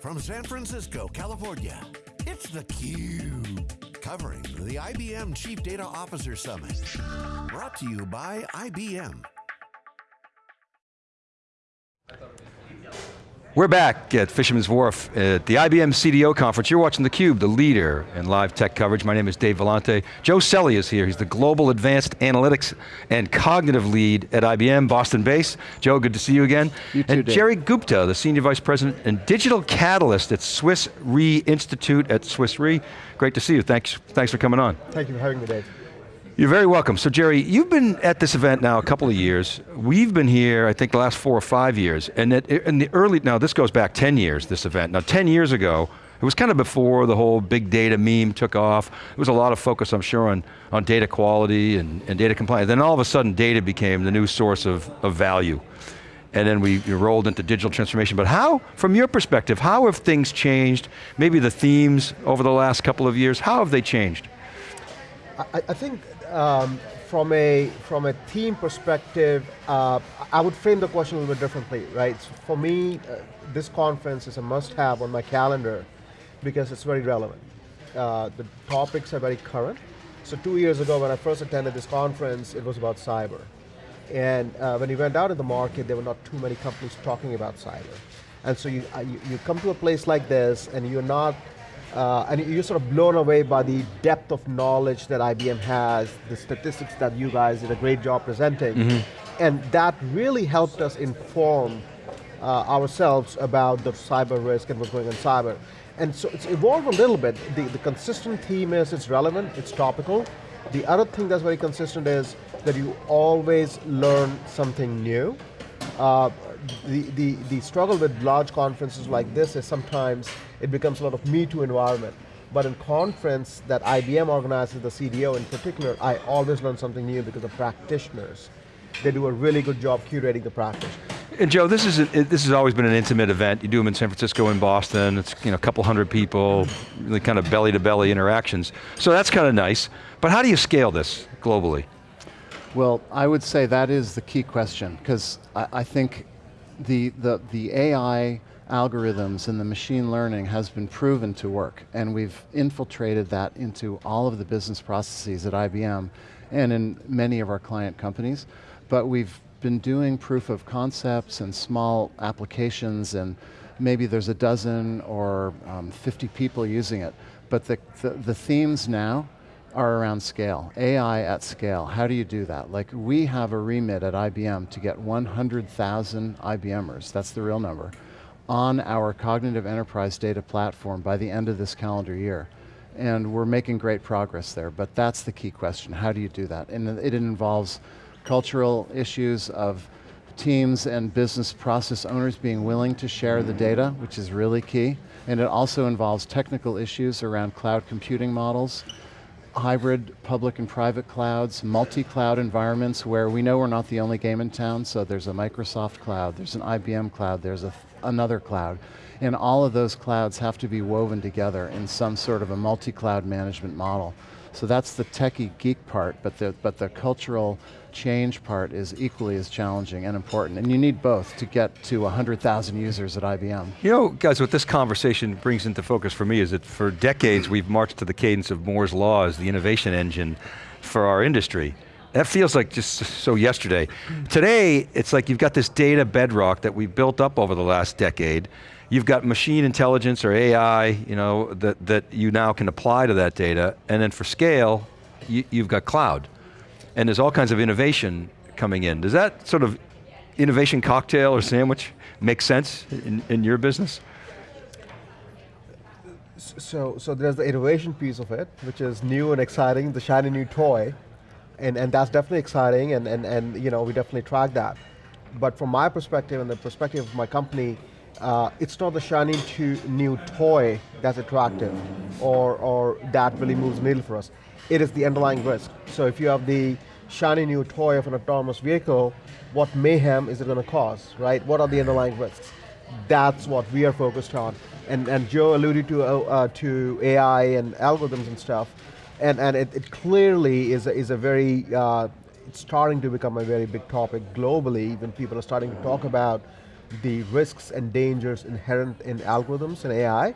from San Francisco, California, it's theCUBE. Covering the IBM Chief Data Officer Summit. Brought to you by IBM. We're back at Fisherman's Wharf at the IBM CDO conference. You're watching theCUBE, the leader in live tech coverage. My name is Dave Vellante. Joe Selle is here. He's the Global Advanced Analytics and Cognitive Lead at IBM, Boston base. Joe, good to see you again. You too, And Dave. Jerry Gupta, the Senior Vice President and Digital Catalyst at Swiss Re Institute at Swiss Re. Great to see you, thanks, thanks for coming on. Thank you for having me, Dave. You're very welcome. So Jerry, you've been at this event now a couple of years. We've been here, I think the last four or five years. And it, in the early, now this goes back 10 years, this event. Now 10 years ago, it was kind of before the whole big data meme took off. There was a lot of focus, I'm sure, on, on data quality and, and data compliance. Then all of a sudden, data became the new source of, of value. And then we rolled into digital transformation. But how, from your perspective, how have things changed? Maybe the themes over the last couple of years, how have they changed? I, I think um, from a from a team perspective, uh, I would frame the question a little bit differently, right? So for me, uh, this conference is a must-have on my calendar because it's very relevant. Uh, the topics are very current. So two years ago, when I first attended this conference, it was about cyber. And uh, when you went out in the market, there were not too many companies talking about cyber. And so you, uh, you, you come to a place like this and you're not, uh, and you're sort of blown away by the depth of knowledge that IBM has, the statistics that you guys did a great job presenting. And that really helped us inform uh, ourselves about the cyber risk and what's going on in cyber. And so it's evolved a little bit. The, the consistent theme is it's relevant, it's topical. The other thing that's very consistent is that you always learn something new. Uh, the, the, the struggle with large conferences like this is sometimes it becomes a lot of me too environment. But in conference that IBM organizes, the CDO in particular, I always learn something new because the practitioners, they do a really good job curating the practice. And Joe, this is a, this has always been an intimate event. You do them in San Francisco and Boston. It's you know a couple hundred people, really kind of belly to belly interactions. So that's kind of nice. But how do you scale this globally? Well, I would say that is the key question, because I, I think the, the, the AI algorithms and the machine learning has been proven to work, and we've infiltrated that into all of the business processes at IBM and in many of our client companies, but we've been doing proof of concepts and small applications and maybe there's a dozen or um, 50 people using it, but the, the, the themes now are around scale, AI at scale. How do you do that? Like we have a remit at IBM to get 100,000 IBMers, that's the real number, on our cognitive enterprise data platform by the end of this calendar year. And we're making great progress there, but that's the key question, how do you do that? And it involves cultural issues of teams and business process owners being willing to share the data, which is really key. And it also involves technical issues around cloud computing models, hybrid public and private clouds, multi-cloud environments where we know we're not the only game in town, so there's a Microsoft cloud, there's an IBM cloud, there's another cloud. And all of those clouds have to be woven together in some sort of a multi-cloud management model. So that's the techie geek part, but the, but the cultural change part is equally as challenging and important. And you need both to get to 100,000 users at IBM. You know, guys, what this conversation brings into focus for me is that for decades we've marched to the cadence of Moore's Law as the innovation engine for our industry. That feels like just so yesterday. Today, it's like you've got this data bedrock that we've built up over the last decade. You've got machine intelligence or AI, you know, that, that you now can apply to that data. And then for scale, you, you've got cloud. And there's all kinds of innovation coming in. Does that sort of innovation cocktail or sandwich make sense in, in your business? So, so there's the innovation piece of it, which is new and exciting, the shiny new toy, and, and that's definitely exciting, and, and, and you know, we definitely track that. But from my perspective and the perspective of my company, uh, it's not the shiny new toy that's attractive, or, or that really moves the needle for us. It is the underlying risk. So if you have the shiny new toy of an autonomous vehicle, what mayhem is it going to cause, right? What are the underlying risks? That's what we are focused on. And, and Joe alluded to, uh, uh, to AI and algorithms and stuff, and, and it, it clearly is a, is a very, uh, it's starting to become a very big topic globally, when people are starting to talk about the risks and dangers inherent in algorithms and AI.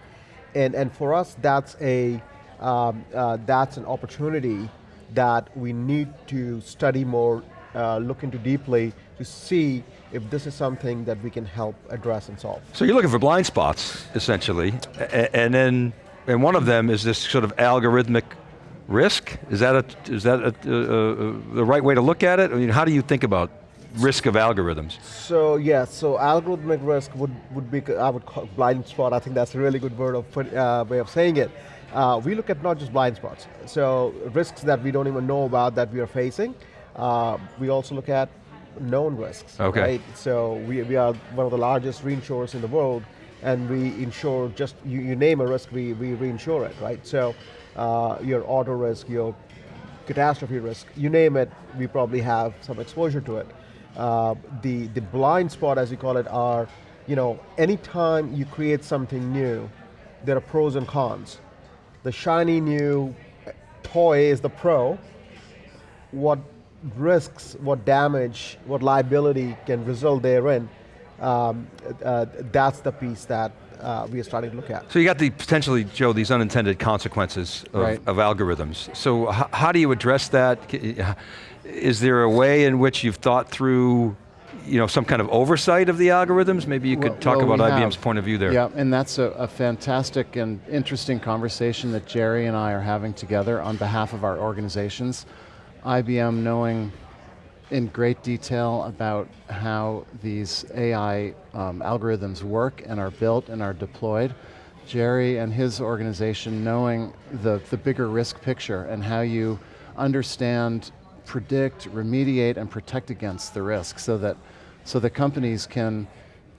And, and for us, that's, a, um, uh, that's an opportunity that we need to study more, uh, look into deeply to see if this is something that we can help address and solve. So you're looking for blind spots, essentially, and then, and one of them is this sort of algorithmic risk? Is that, a, is that a, the right way to look at it? I mean, how do you think about risk of algorithms? So yeah, so algorithmic risk would, would be, I would call blind spot, I think that's a really good word of put, uh, way of saying it. Uh, we look at not just blind spots, so risks that we don't even know about that we are facing. Uh, we also look at known risks, okay. right? So we, we are one of the largest reinsurers in the world, and we insure just, you, you name a risk, we, we reinsure it, right? So uh, your auto risk, your catastrophe risk, you name it, we probably have some exposure to it. Uh, the, the blind spot, as you call it, are, you know, anytime you create something new, there are pros and cons. The shiny new toy is the pro. What risks, what damage, what liability can result therein, um, uh, that's the piece that uh, we are starting to look at. So you got the potentially, Joe, these unintended consequences of, right. of algorithms. So how do you address that? Is there a way in which you've thought through you know, some kind of oversight of the algorithms? Maybe you could well, talk well, about IBM's point of view there. Yeah, and that's a, a, fantastic and interesting conversation that Jerry and I are having together on behalf of our organizations. IBM knowing in great detail about how these AI um, algorithms work and are built and are deployed. Jerry and his organization knowing the, the bigger risk picture and how you understand, predict, remediate, and protect against the risk so that, so that companies can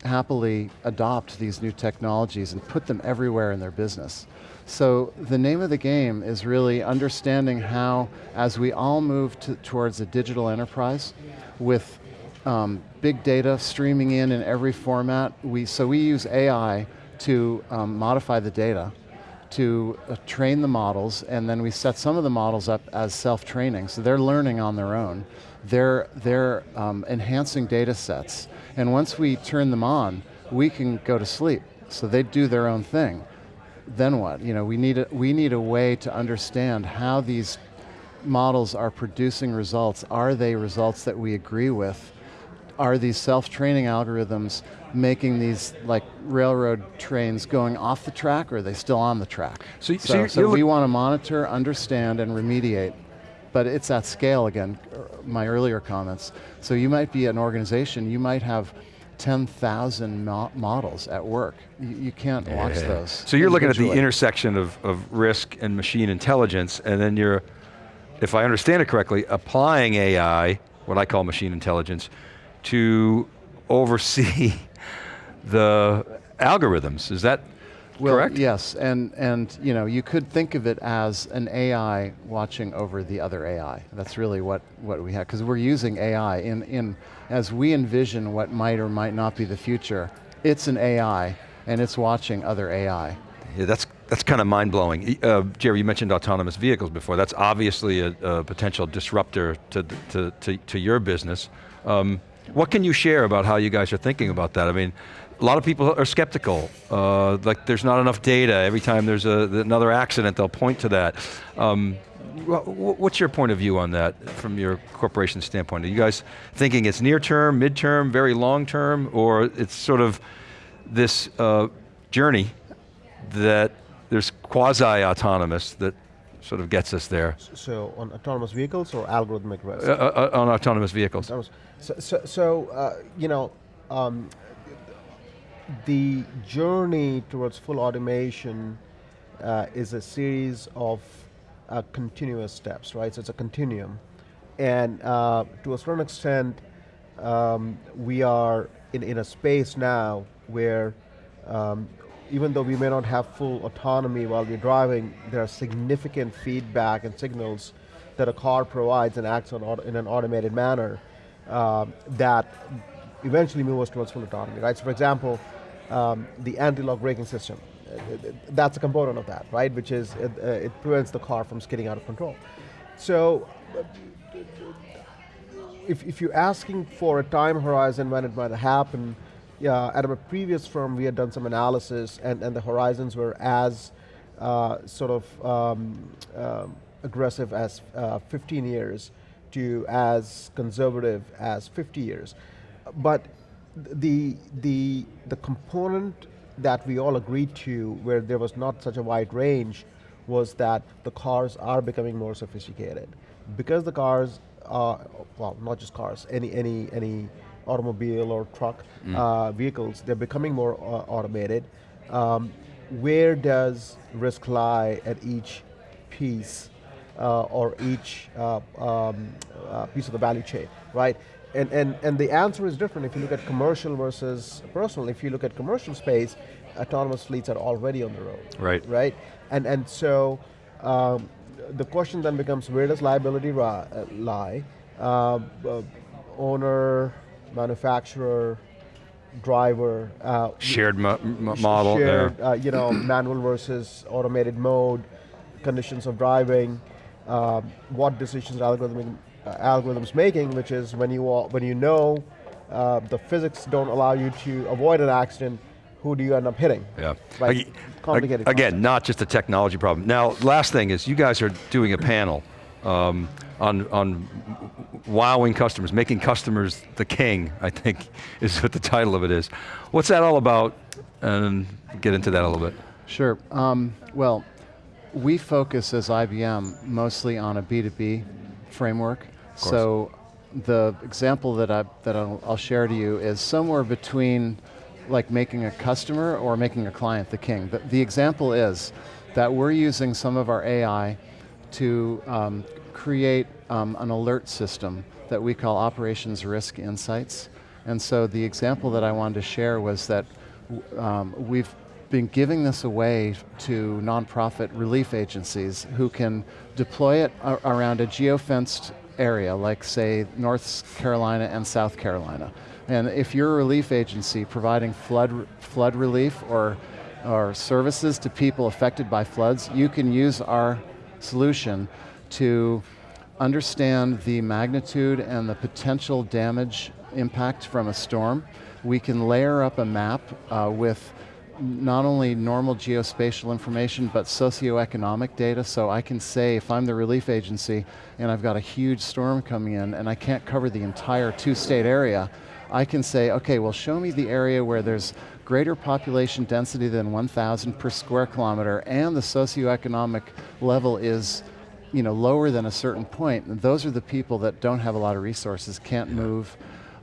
happily adopt these new technologies and put them everywhere in their business. So the name of the game is really understanding how, as we all move to, towards a digital enterprise with um, big data streaming in in every format, we, so we use AI to um, modify the data, to uh, train the models, and then we set some of the models up as self-training, so they're learning on their own. They're, they're um, enhancing data sets, and once we turn them on, we can go to sleep. So they do their own thing then what? You know, we need a, we need a way to understand how these models are producing results. Are they results that we agree with? Are these self-training algorithms making these like railroad trains going off the track or are they still on the track? So, so, so, so we want to monitor, understand, and remediate but it's at scale again, my earlier comments. So you might be an organization, you might have 10,000 mo models at work. You, you can't yeah. watch those. So you're looking at the intersection of, of risk and machine intelligence, and then you're, if I understand it correctly, applying AI, what I call machine intelligence, to oversee the algorithms. Is that well, correct? Yes, and, and you know, you could think of it as an AI watching over the other AI. That's really what, what we have, because we're using AI in, in, as we envision what might or might not be the future, it's an AI, and it's watching other AI. Yeah, that's, that's kind of mind-blowing. Uh, Jerry, you mentioned autonomous vehicles before. That's obviously a, a potential disruptor to, to, to, to your business. Um, what can you share about how you guys are thinking about that? I mean, a lot of people are skeptical. Uh, like there's not enough data. Every time there's a, another accident, they'll point to that. Um, what's your point of view on that from your corporation standpoint? Are you guys thinking it's near term, mid-term, very long term, or it's sort of this uh, journey that there's quasi-autonomous that sort of gets us there. So on autonomous vehicles or algorithmic risk? Uh, uh, uh on autonomous vehicles. So, so, so uh, you know, um, the journey towards full automation uh, is a series of uh, continuous steps, right? So it's a continuum. And uh, to a certain extent, um, we are in, in a space now where um, even though we may not have full autonomy while we're driving, there are significant feedback and signals that a car provides and acts on in an automated manner uh, that eventually move us towards full autonomy, right? So for example, um, the anti-lock braking system, that's a component of that, right? Which is, it, uh, it prevents the car from skidding out of control. So, uh, if, if you're asking for a time horizon when it might happen, yeah, at a previous firm, we had done some analysis, and, and the horizons were as uh, sort of um, um, aggressive as uh, 15 years to as conservative as 50 years. But the, the, the component that we all agreed to, where there was not such a wide range, was that the cars are becoming more sophisticated. Because the cars are, well, not just cars, any, any, any automobile or truck Mm. uh, vehicles, they're becoming more uh, automated. Um, where does risk lie at each piece uh, or each uh, um, uh, piece of the value chain, right? And, and, and the answer is different if you look at commercial versus personal. If you look at commercial space, autonomous fleets are already on the road. Right. Right? And, and so um, the question then becomes where does liability uh, lie? Uh, uh, owner, manufacturer, driver, uh, Shared mo- model. shared, uh, you know, manual versus automated mode, conditions of driving, what decisions are algorithm, uh, algorithms making, which is when you all, when you know uh, the physics don't allow you to avoid an accident, who do you end up hitting? Yeah. Right? Ag- Complicated Again, concept. not just a technology problem. Now, last thing is you guys are doing a panel um, on, on wowing customers, making customers the king, I think is what the title of it is. What's that all about? And get into that a little bit. Sure. Um, well, we focus as IBM mostly on a B2B framework. So the example that, I, that I'll, I'll share to you is somewhere between like making a customer or making a client the king. The, the example is that we're using some of our AI to um, create um, an alert system that we call Operations Risk Insights. And so the example that I wanted to share was that um, we've been giving this away to nonprofit relief agencies who can deploy it around a geofenced area, like say North Carolina and South Carolina. And if you're a relief agency providing flood, flood relief or, or services to people affected by floods, you can use our solution to understand the magnitude and the potential damage impact from a storm. We can layer up a map uh, with not only normal geospatial information, but socioeconomic data, so I can say if I'm the relief agency and I've got a huge storm coming in and I can't cover the entire two-state area, I can say, okay, well show me the area where there's greater population density than 1,000 per square kilometer and the socioeconomic level is you know, lower than a certain point. And those are the people that don't have a lot of resources, can't move,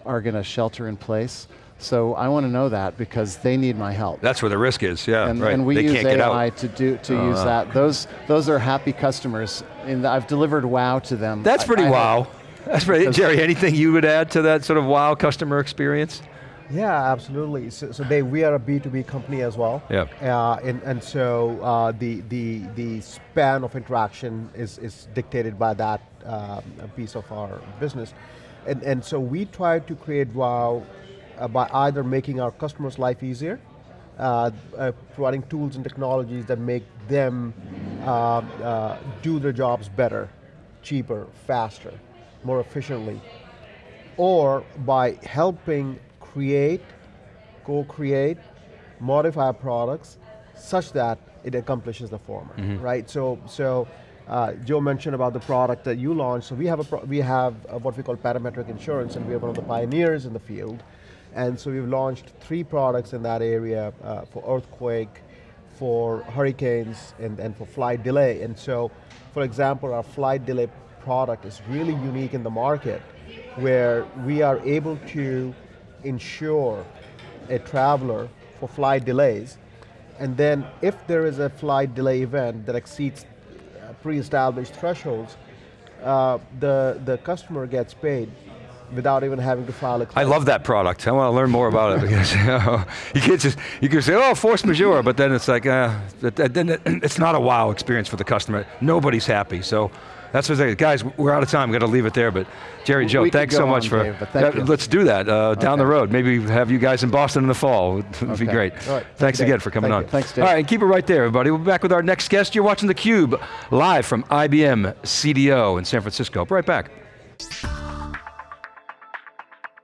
are going to shelter in place. So I want to know that because they need my help. That's where the risk is, yeah, and, right. and we they use can't AI to do to Oh, use that. Those those are happy customers. And I've delivered wow to them. That's I- pretty I have- wow. That's pretty, Jerry, anything you would add to that sort of wow customer experience? Yeah, absolutely. So, so Dave, we are a B2B company as well. Yeah. Uh, and, and so uh, the, the, the span of interaction is, is dictated by that um, piece of our business. And, and so we try to create wow uh, by either making our customers' life easier, uh, uh, providing tools and technologies that make them uh, uh, do their jobs better, cheaper, faster, more efficiently, or by helping create, co-create, modify products such that it accomplishes the former, right? So, so uh, Joe mentioned about the product that you launched. So we have a pro- we have uh, what we call parametric insurance, and we are one of the pioneers in the field. And so we've launched three products in that area uh, for earthquake, for hurricanes, and, and for flight delay. And so, for example, our flight delay product is really unique in the market, where we are able to insure a traveler for flight delays, and then if there is a flight delay event that exceeds uh, pre-established thresholds, uh, the the customer gets paid without even having to file a I claim. I love that product. I want to learn more about it because you, know, you can't just you can say oh force majeure, but then it's like uh, that- that- then it's not a wow experience for the customer. Nobody's happy. So that's what I say. Guys, we're out of time. We're going to leave it there. But Jerry, Joe, We thanks so much for. Dave, but thank Yeah, you. Let's do that uh, down the road. Maybe have you guys in Boston in the fall. Would would be great. Right. Thanks Thank again for coming Thank on. you. Thanks, Dave. All right, and keep it right there, everybody. We'll be back with our next guest. You're watching theCUBE, live from IBM CDO in San Francisco. Be right back.